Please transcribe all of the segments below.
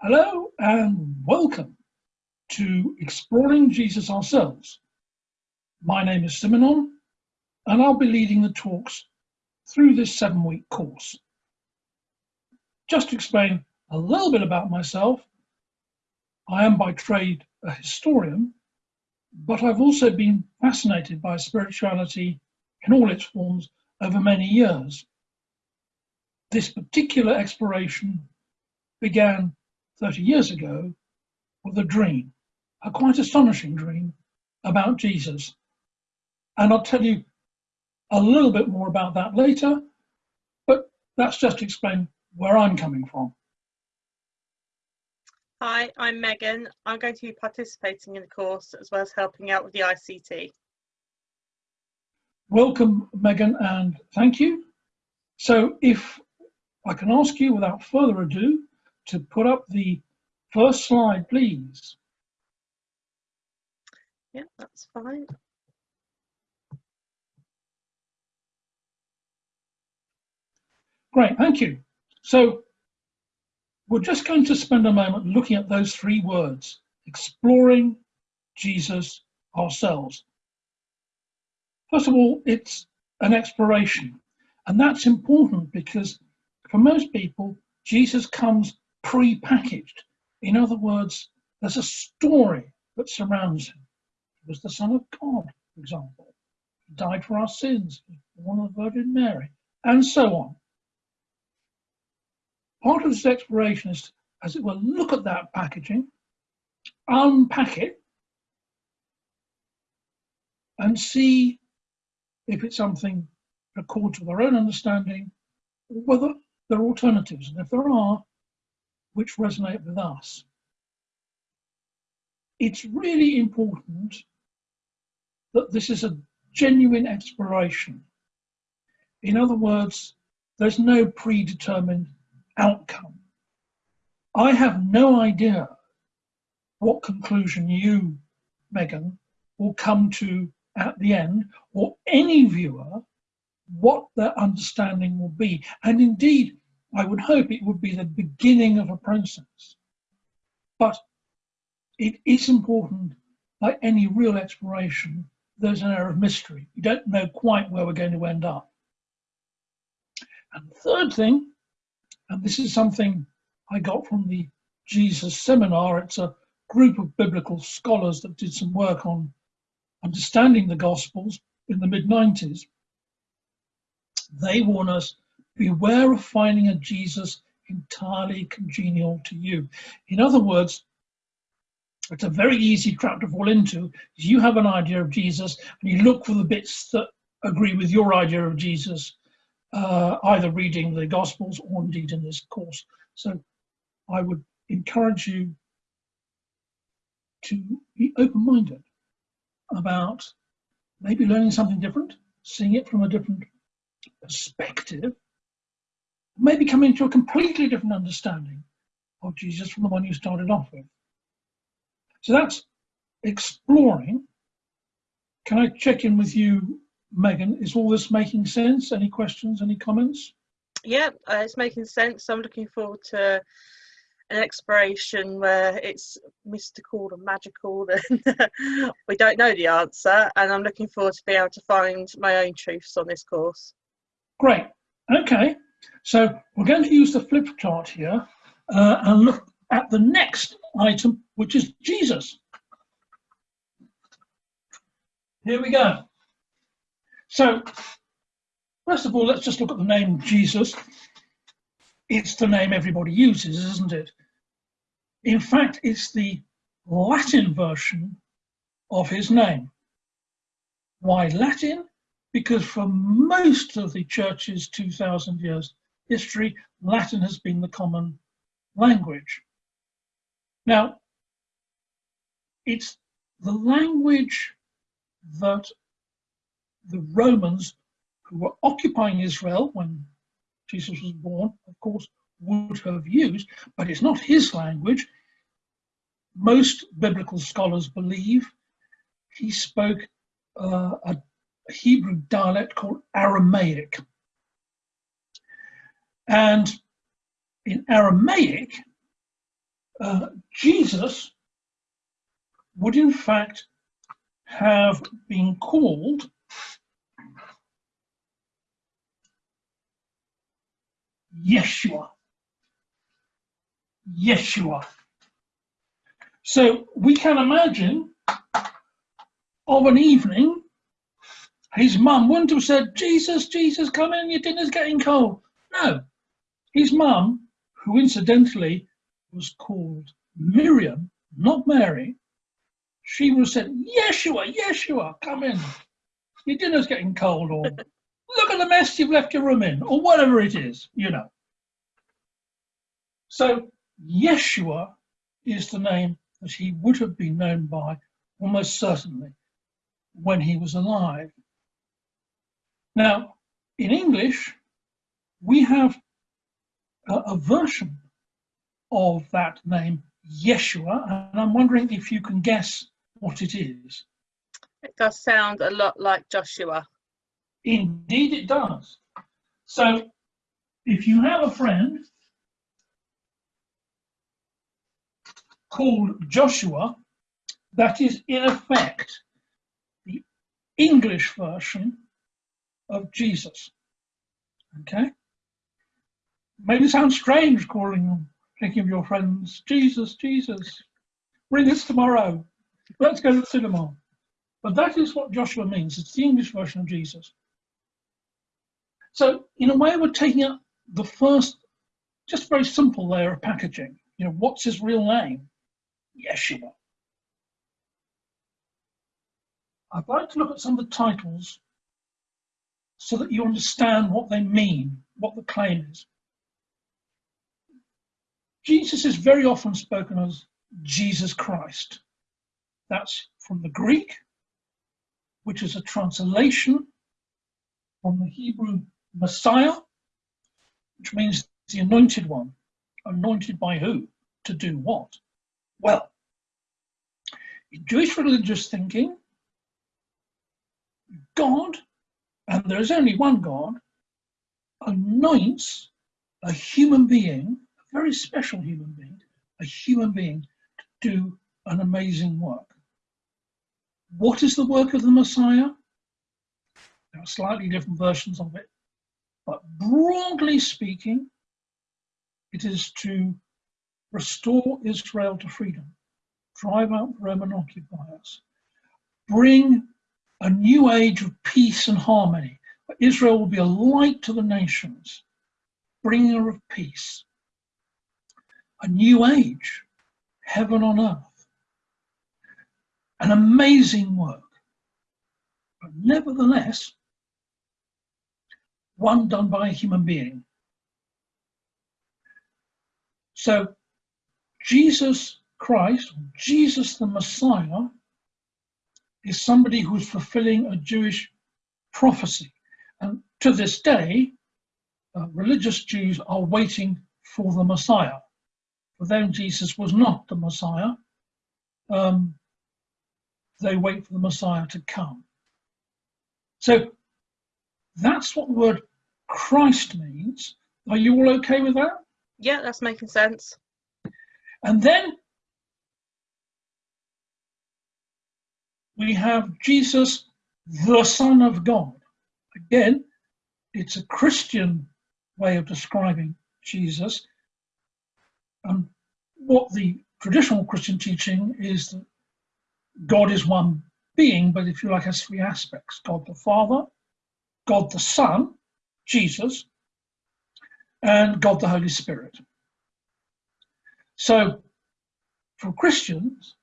Hello and welcome to Exploring Jesus Ourselves. My name is Simonon and I'll be leading the talks through this seven week course. Just to explain a little bit about myself, I am by trade a historian, but I've also been fascinated by spirituality in all its forms over many years. This particular exploration began 30 years ago with a dream, a quite astonishing dream about Jesus. And I'll tell you a little bit more about that later, but that's just to explain where I'm coming from. Hi, I'm Megan. I'm going to be participating in the course as well as helping out with the ICT. Welcome, Megan, and thank you. So if I can ask you without further ado to put up the first slide, please. Yeah, that's fine. Great, thank you. So we're just going to spend a moment looking at those three words, exploring Jesus ourselves. First of all, it's an exploration. And that's important because for most people, Jesus comes pre-packaged. In other words, there's a story that surrounds him. He was the Son of God, for example. He died for our sins, he born of the Virgin Mary, and so on. Part of this exploration is, as it were, look at that packaging, unpack it, and see if it's something accords with our own understanding, or whether there are alternatives. And if there are, which resonate with us. It's really important that this is a genuine exploration. In other words, there's no predetermined outcome. I have no idea what conclusion you, Megan, will come to at the end, or any viewer, what their understanding will be. And indeed, I would hope it would be the beginning of a process. But it is important, like any real exploration, there's an air of mystery. You don't know quite where we're going to end up. And the third thing, and this is something I got from the Jesus seminar, it's a group of biblical scholars that did some work on understanding the Gospels in the mid 90s. They warn us beware of finding a Jesus entirely congenial to you. In other words, it's a very easy trap to fall into. You have an idea of Jesus and you look for the bits that agree with your idea of Jesus, uh, either reading the Gospels or indeed in this course. So I would encourage you to be open-minded about maybe learning something different, seeing it from a different perspective, maybe coming to a completely different understanding of Jesus from the one you started off with. So that's exploring. Can I check in with you, Megan? Is all this making sense? Any questions, any comments? Yeah, uh, it's making sense. I'm looking forward to an exploration where it's mystical and magical and we don't know the answer and I'm looking forward to be able to find my own truths on this course. Great. Okay. So we're going to use the flip chart here uh, and look at the next item, which is Jesus. Here we go. So, first of all, let's just look at the name Jesus. It's the name everybody uses, isn't it? In fact, it's the Latin version of his name. Why Latin? Because for most of the church's 2000 years history, Latin has been the common language. Now, it's the language that the Romans who were occupying Israel when Jesus was born, of course, would have used, but it's not his language. Most biblical scholars believe he spoke uh, a Hebrew dialect called Aramaic. And in Aramaic, uh, Jesus would in fact have been called Yeshua. Yeshua. So we can imagine of an evening, his mum wouldn't have said, Jesus, Jesus, come in, your dinner's getting cold. No. His mum, who incidentally was called Miriam, not Mary, she would have said, Yeshua, Yeshua, come in. Your dinner's getting cold, or look at the mess you've left your room in, or whatever it is, you know. So Yeshua is the name that he would have been known by almost certainly when he was alive. Now, in English, we have a, a version of that name, Yeshua, and I'm wondering if you can guess what it is. It does sound a lot like Joshua. Indeed, it does. So, if you have a friend called Joshua, that is in effect the English version of Jesus. Okay? Maybe sounds strange calling them, thinking of your friends, Jesus, Jesus, bring us tomorrow. Let's go to the cinema. But that is what Joshua means. It's the English version of Jesus. So in a way, we're taking up the first, just very simple layer of packaging. You know, what's his real name? Yeshua. I'd like to look at some of the titles so that you understand what they mean, what the claim is. Jesus is very often spoken as Jesus Christ. That's from the Greek, which is a translation from the Hebrew Messiah, which means the anointed one. Anointed by who? To do what? Well, in Jewish religious thinking, God, and there is only one God, anoints a human being a very special human being, a human being to do an amazing work. What is the work of the Messiah? There are slightly different versions of it, but broadly speaking, it is to restore Israel to freedom, drive out Roman occupiers, bring a new age of peace and harmony. Israel will be a light to the nations, bringer of peace a new age, heaven on earth. An amazing work. But nevertheless, one done by a human being. So Jesus Christ, Jesus the Messiah, is somebody who's fulfilling a Jewish prophecy. And to this day, uh, religious Jews are waiting for the Messiah. For them, Jesus was not the Messiah. Um, they wait for the Messiah to come. So that's what the word Christ means. Are you all okay with that? Yeah, that's making sense. And then we have Jesus, the Son of God. Again, it's a Christian way of describing Jesus. And what the traditional Christian teaching is that God is one being, but if you like, has three aspects God the Father, God the Son, Jesus, and God the Holy Spirit. So, for Christians,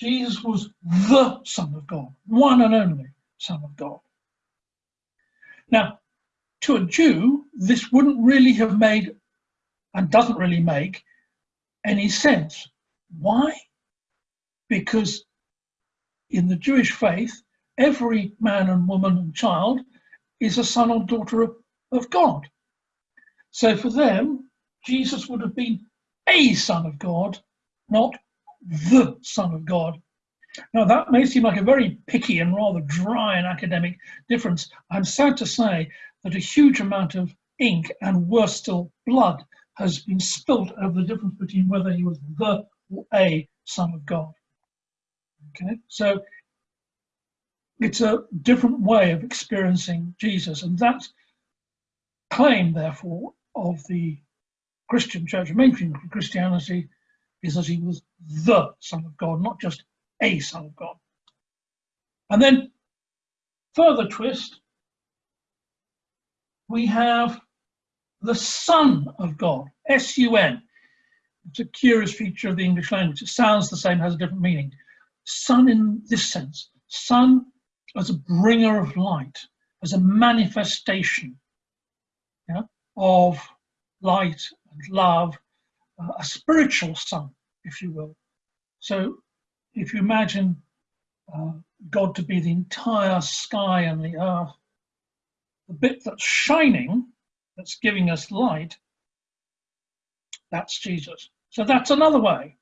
Jesus was the Son of God, one and only Son of God. Now, to a Jew, this wouldn't really have made and doesn't really make any sense. Why? Because in the Jewish faith, every man and woman and child is a son or daughter of, of God. So for them, Jesus would have been a son of God, not the son of God. Now that may seem like a very picky and rather dry and academic difference. I'm sad to say that a huge amount of ink and worse still blood has been spilt over the difference between whether he was the or a Son of God. Okay, so it's a different way of experiencing Jesus, and that claim, therefore, of the Christian church, mainstream Christianity, is that he was the Son of God, not just a Son of God. And then, further twist, we have the Sun of God, S U N. It's a curious feature of the English language. It sounds the same, has a different meaning. Sun in this sense, Sun as a bringer of light, as a manifestation yeah, of light and love, a spiritual Sun, if you will. So if you imagine uh, God to be the entire sky and the earth, the bit that's shining, that's giving us light, that's Jesus. So that's another way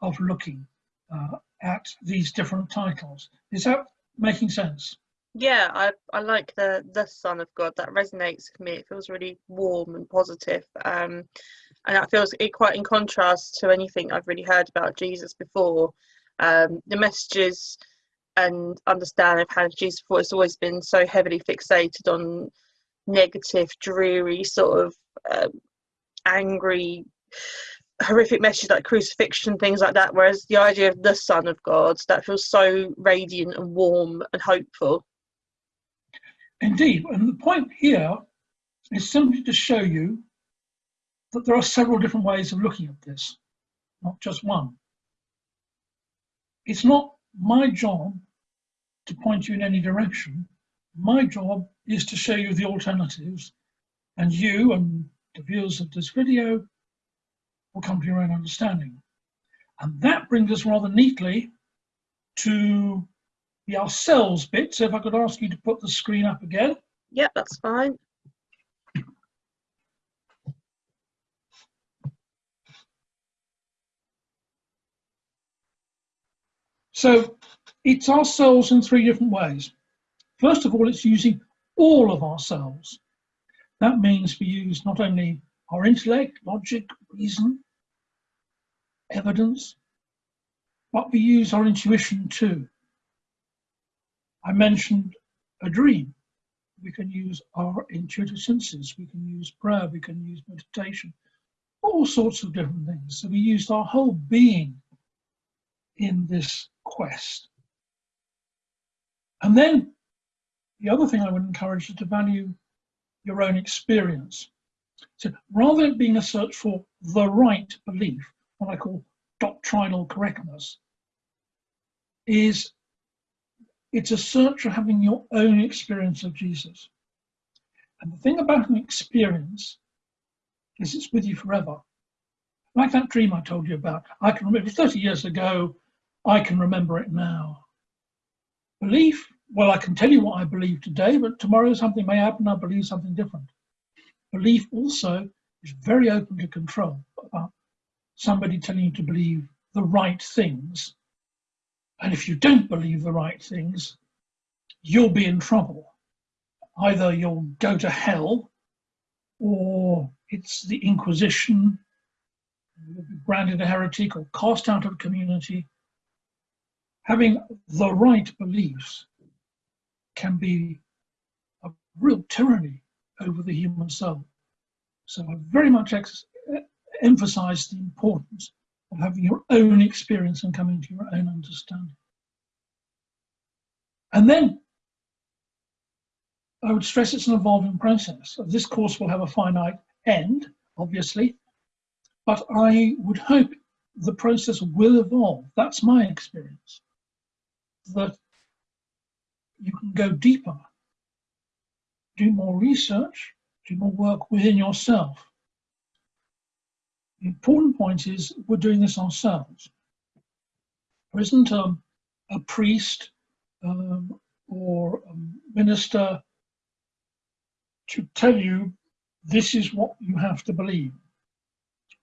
of looking uh, at these different titles. Is that making sense? Yeah, I, I like the the Sun of God. That resonates with me. It feels really warm and positive. Um, and that feels it quite in contrast to anything I've really heard about Jesus before. Um, the messages and understanding of how Jesus before has always been so heavily fixated on negative, dreary, sort of um, angry, horrific messages like crucifixion, things like that. Whereas the idea of the Sun of God, that feels so radiant and warm and hopeful. Indeed, and the point here is simply to show you that there are several different ways of looking at this, not just one. It's not my job to point you in any direction. My job is to show you the alternatives, and you and the viewers of this video will come to your own understanding. And that brings us rather neatly to the ourselves bit. So if I could ask you to put the screen up again. Yep, that's fine. So it's ourselves in three different ways. First of all, it's using all of ourselves. That means we use not only our intellect, logic, reason, evidence, but we use our intuition too. I mentioned a dream. We can use our intuitive senses, we can use prayer, we can use meditation, all sorts of different things. So we used our whole being in this quest. And then the other thing I would encourage is to value your own experience. So rather than being a search for the right belief, what I call doctrinal correctness, is it's a search for having your own experience of Jesus. And the thing about an experience is it's with you forever. Like that dream I told you about. I can remember 30 years ago, I can remember it now. Belief well, I can tell you what I believe today, but tomorrow something may happen, I believe something different. Belief also is very open to control about somebody telling you to believe the right things. And if you don't believe the right things, you'll be in trouble. Either you'll go to hell or it's the Inquisition, you'll be branded a heretic or cast out of community. Having the right beliefs can be a real tyranny over the human soul. So I very much emphasize the importance of having your own experience and coming to your own understanding. And then I would stress it's an evolving process. This course will have a finite end, obviously, but I would hope the process will evolve. That's my experience. That you can go deeper, do more research, do more work within yourself. The important point is we're doing this ourselves. There isn't a, a priest um, or a minister to tell you this is what you have to believe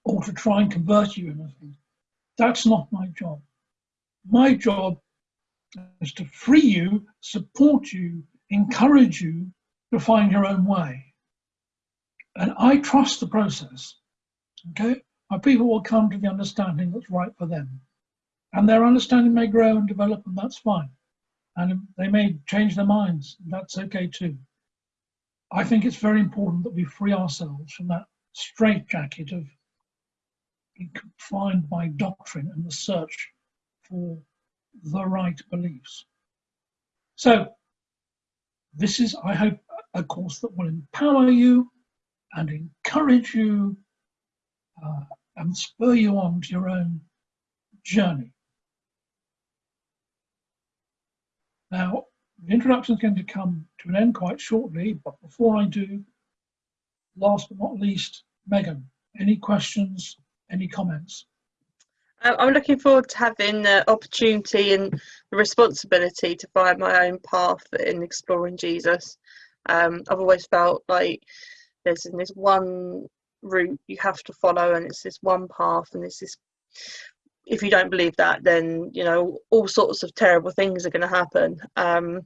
or to try and convert you in anything. That's not my job. My job is to free you, support you, encourage you to find your own way. And I trust the process. Okay? my people will come to the understanding that's right for them. And their understanding may grow and develop, and that's fine. And they may change their minds, that's okay too. I think it's very important that we free ourselves from that straitjacket of being confined by doctrine and the search for the right beliefs. So, this is, I hope, a course that will empower you and encourage you uh, and spur you on to your own journey. Now, the introduction is going to come to an end quite shortly, but before I do, last but not least, Megan, any questions, any comments? I'm looking forward to having the opportunity and the responsibility to find my own path in exploring Jesus. Um, I've always felt like there's this one route you have to follow, and it's this one path, and it's this. If you don't believe that, then you know all sorts of terrible things are going to happen. Um,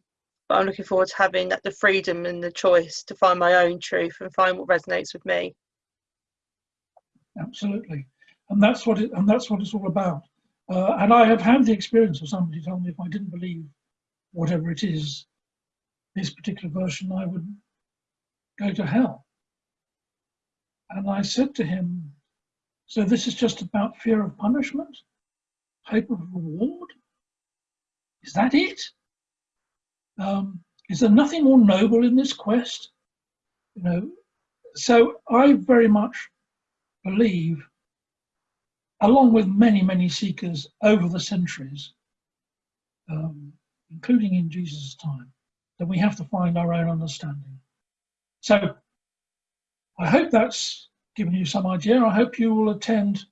but I'm looking forward to having that the freedom and the choice to find my own truth and find what resonates with me. Absolutely and that's what it and that's what it's all about. Uh, and I have had the experience of somebody telling me if I didn't believe whatever it is, this particular version, I would go to hell. And I said to him, so this is just about fear of punishment, hope of reward? Is that it? Um, is there nothing more noble in this quest? You know, so I very much believe along with many, many seekers over the centuries, um, including in Jesus' time, that we have to find our own understanding. So I hope that's given you some idea. I hope you will attend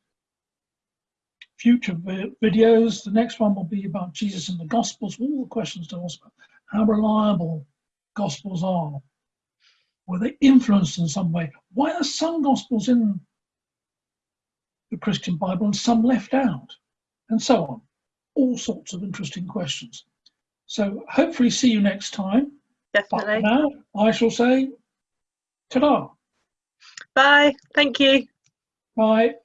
future videos. The next one will be about Jesus and the Gospels, all the questions to ask about how reliable Gospels are. Were they influenced in some way? Why are some Gospels in the Christian Bible and some left out, and so on. All sorts of interesting questions. So hopefully see you next time. Definitely. But now I shall say ta-da. Bye. Thank you. Bye.